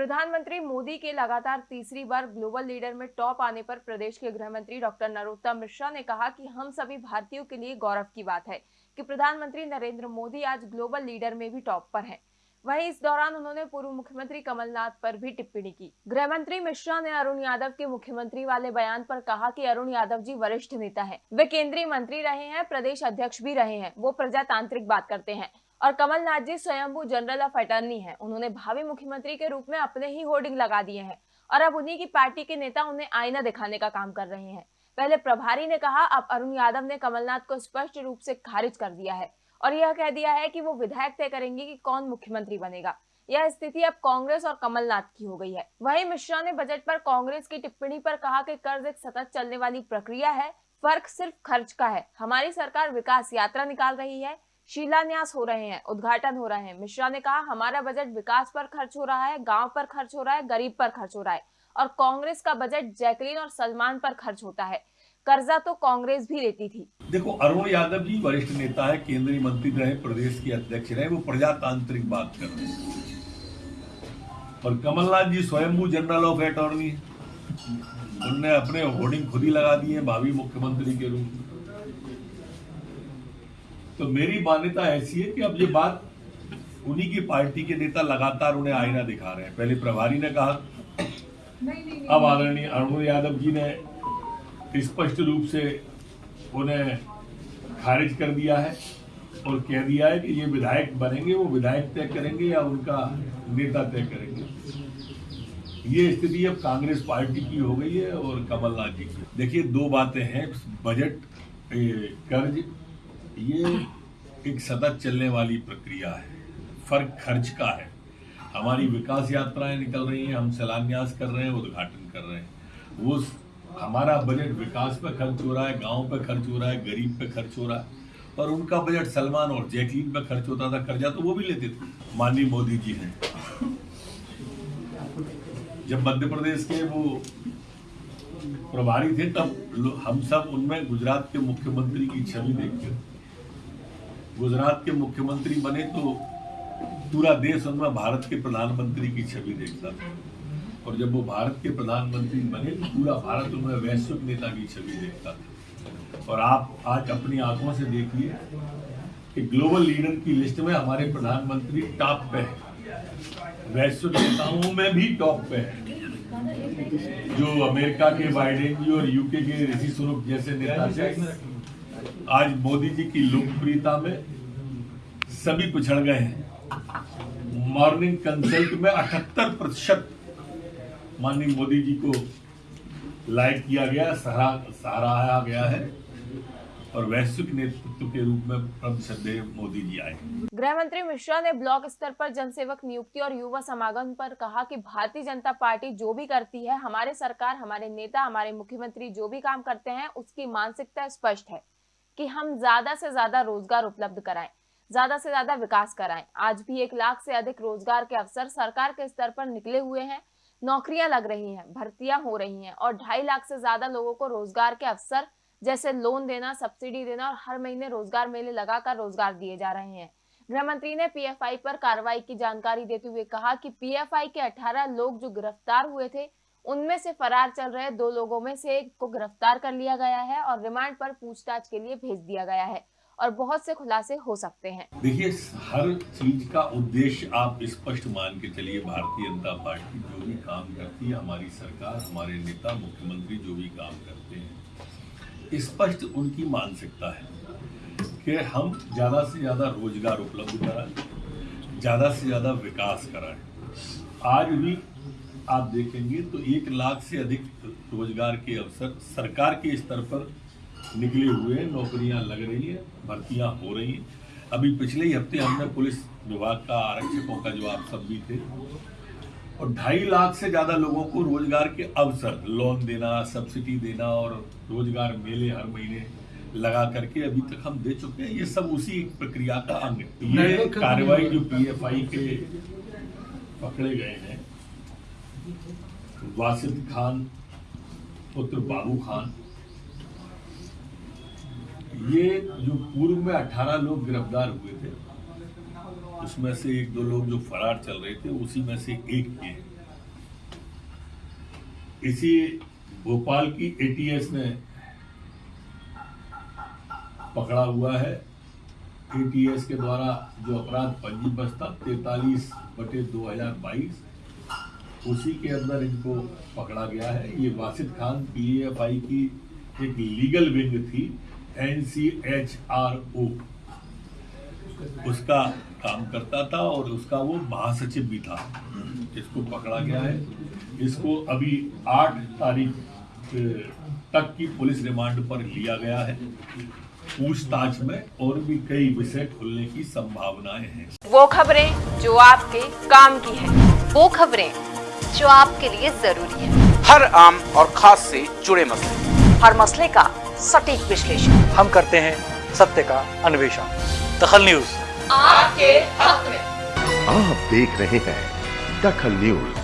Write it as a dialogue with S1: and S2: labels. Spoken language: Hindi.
S1: प्रधानमंत्री मोदी के लगातार तीसरी बार ग्लोबल लीडर में टॉप आने पर प्रदेश के गृह मंत्री डॉक्टर नरोत्तम मिश्रा ने कहा कि हम सभी भारतीयों के लिए गौरव की बात है कि प्रधानमंत्री नरेंद्र मोदी आज ग्लोबल लीडर में भी टॉप पर हैं। वहीं इस दौरान उन्होंने पूर्व मुख्यमंत्री कमलनाथ पर भी टिप्पणी की गृह मंत्री मिश्रा ने अरुण यादव के मुख्यमंत्री वाले बयान पर कहा कि अरुण यादव जी वरिष्ठ नेता हैं। वे केंद्रीय मंत्री रहे हैं, प्रदेश अध्यक्ष भी रहे हैं वो प्रजातांत्रिक बात करते हैं और कमलनाथ जी स्वयंभू जनरल ऑफ़ अटर्नी हैं। उन्होंने भावी मुख्यमंत्री के रूप में अपने ही होर्डिंग लगा दिए हैं और अब उन्हीं की पार्टी के नेता उन्हें आईना दिखाने का काम कर रहे हैं। पहले प्रभारी ने कहा, अब अरुण यादव ने कमलनाथ को स्पष्ट रूप से खारिज कर दिया है और यह कह दिया है कि वो विधायक तय करेंगे कि कौन मुख्यमंत्री बनेगा। यह स्थिति अब कांग्रेस और कमलनाथ की हो गई है। वहीं मिश्रा ने बजट पर कांग्रेस की टिप्पणी पर कहा कि कर्ज एक सतत चलने वाली प्रक्रिया है, फ़र्क सिर्फ़ खर्च का है। हमारी सरकार विकास यात्रा निकाल रही है शिलान्यास हो रहे हैं, उद्घाटन हो रहे हैं। मिश्रा ने कहा, हमारा बजट विकास पर खर्च हो रहा है, गाँव पर खर्च हो रहा है, गरीब पर खर्च हो रहा है और कांग्रेस का बजट जैकलीन और सलमान पर खर्च होता है। कर्जा तो कांग्रेस भी लेती थी।
S2: देखो, अरुण यादव जी वरिष्ठ नेता है, केंद्रीय मंत्री रहे, प्रदेश के अध्यक्ष रहे, वो प्रजातांत्रिक बात कर रहे हैं। और कमलनाथ जी स्वयंभू जनरल ऑफ़ अटॉर्नी उनने अपने होर्डिंग खुद ही लगा दिए भावी मुख्यमंत्री के रूप में। तो मेरी मान्यता ऐसी है कि अब ये बात उन्हीं की पार्टी के नेता लगातार उन्हें आईना दिखा रहे हैं। पहले प्रभारी ने कहा अब आदरणीय अरुण यादव जी ने स्पष्ट रूप से उन्हें खारिज कर दिया है और कह दिया है कि ये विधायक बनेंगे वो विधायक तय करेंगे या उनका नेता तय करेंगे। ये स्थिति अब कांग्रेस पार्टी की हो गई है और कमलनाथ जी की। देखिए दो बातें हैं बजट कर्ज ये एक सतत चलने वाली प्रक्रिया है। फ़र्क खर्च का है। हमारी विकास यात्राएँ निकल रही हैं, हम शिलान्यास कर रहे हैं, उद्घाटन कर रहे हैं। वो हमारा बजट विकास पे खर्च हो रहा है, गाँव पे खर्च हो रहा है, गरीब पे खर्च हो रहा है। और उनका बजट सलमान और जैकलीन पे खर्च होता था, कर्जा तो वो भी लेते थे। माननीय मोदी जी हैं। जब मध्य प्रदेश के वो प्रभारी थे, तब हम सब उनमें गुजरात के मुख्यमंत्री की छवि देखते गुजरात के मुख्यमंत्री बने तो पूरा देश उनमें भारत के प्रधानमंत्री की छवि देखता था। और जब वो भारत के प्रधानमंत्री बने तो पूरा भारत उनमें वैश्विक नेता की छवि देखता था। और आप आज अपनी आँखों से देखिए कि ग्लोबल लीडर की लिस्ट में हमारे प्रधानमंत्री टॉप पे है। वैश्विक नेताओं में भी टॉप पे है। जो अमेरिका के बाइडेन जी और यूके के ऋषि स्वरूप जैसे नेता आज मोदी जी की लोकप्रियता में सभी पिछड़ गए हैं। मॉर्निंग कंसल्ट में अठहत्तर प्रतिशत माननीय मोदी जी को लाइक किया गया, सराहा गया है और वैश्विक नेतृत्व के रूप में मोदी जी आए
S1: गृह मंत्री मिश्रा ने ब्लॉक स्तर पर जनसेवक नियुक्ति और युवा समागम पर कहा कि भारतीय जनता पार्टी जो भी करती है, हमारे सरकार, हमारे नेता, हमारे मुख्यमंत्री जो भी काम करते हैं, उसकी मानसिकता स्पष्ट है। कि हम ज़्यादा से ज़्यादा रोज़गार उपलब्ध कराएँ, ज़्यादा से ज़्यादा विकास कराएँ। आज भी एक लाख से अधिक रोज़गार के अवसर सरकार के स्तर पर निकले हुए हैं, नौकरियाँ लग रही हैं, भर्तियाँ हो रही हैं और ढाई लाख से ज़्यादा लोगों को रोज़गार के अवसर जैसे लोन देना, सब्सिडी देना और हर महीने रोज़गार मेले लगाकर रोज़गार दिए जा रहे हैं। गृह मंत्री ने पीएफआई पर कार्रवाई की जानकारी देते हुए कहा कि पीएफआई के 18 लोग जो गिरफ़्तार हुए थे उनमें से फरार चल रहे दो लोगों में से एक को गिरफ़्तार कर लिया गया है और रिमांड पर पूछताछ के लिए भेज दिया गया है और बहुत से खुलासे हो सकते हैं।
S2: देखिए, हर चीज़ का उद्देश्य आप स्पष्ट मान के चलिए, भारतीय जनता पार्टी जो भी काम करती है, हमारी सरकार, हमारे नेता, मुख्यमंत्री जो भी काम करते हैं, स्पष्ट उनकी मानसिकता है कि हम ज़्यादा से ज़्यादा रोज़गार उपलब्ध कराएँ, ज़्यादा से ज़्यादा विकास कराएँ। आज भी आप देखेंगे तो एक लाख से अधिक रोज़गार के अवसर सरकार के स्तर पर निकले हुए हैं। नौकरियाँ लग रही है भर्तियाँ हो रही हैं। अभी पिछले ही हफ़्ते हमने पुलिस विभाग का आरक्षकों का जो आप सब भी थे और ढाई लाख से ज़्यादा लोगों को रोज़गार के अवसर लोन देना सब्सिडी देना और रोज़गार मेले हर महीने लगा करके अभी तक हम दे चुके हैं। ये सब उसी प्रक्रिया का अंग है। ये कार्रवाई जो पीएफआई के पकड़े गए हैं वासिद खान, पुत्र बाबू खान। ये जो पूर्व में 18 लोग गिरफ़्तार हुए थे, उसमें से एक दो लोग जो फरार चल रहे थे, उसी में से एक ये इसी भोपाल की एटीएस ने पकड़ा हुआ है। एटीएस के द्वारा जो अपराध पंजीबस्त तैतालीस बटे दो हज़ार बाईस उसी के अंदर इनको पकड़ा गया है। ये वासिद खान पीएफआई की एक लीगल विंग थी एनसीएचआरओ उसका काम करता था और उसका वो महासचिव भी था। इसको पकड़ा गया है। इसको अभी आठ तारीख तक की पुलिस रिमांड पर लिया गया है। पूछताछ में और भी कई विषय खुलने की संभावनाएँ हैं।
S1: वो खबरें जो आपके काम की है।
S3: वो खबरें जो आपके लिए ज़रूरी है।
S4: हर आम और खास से जुड़े मसले।
S3: हर मसले का सटीक विश्लेषण।
S5: हम करते हैं सत्य का अन्वेषण। दखल न्यूज़।
S1: आपके हक में।
S6: आप देख रहे हैं दखल न्यूज़।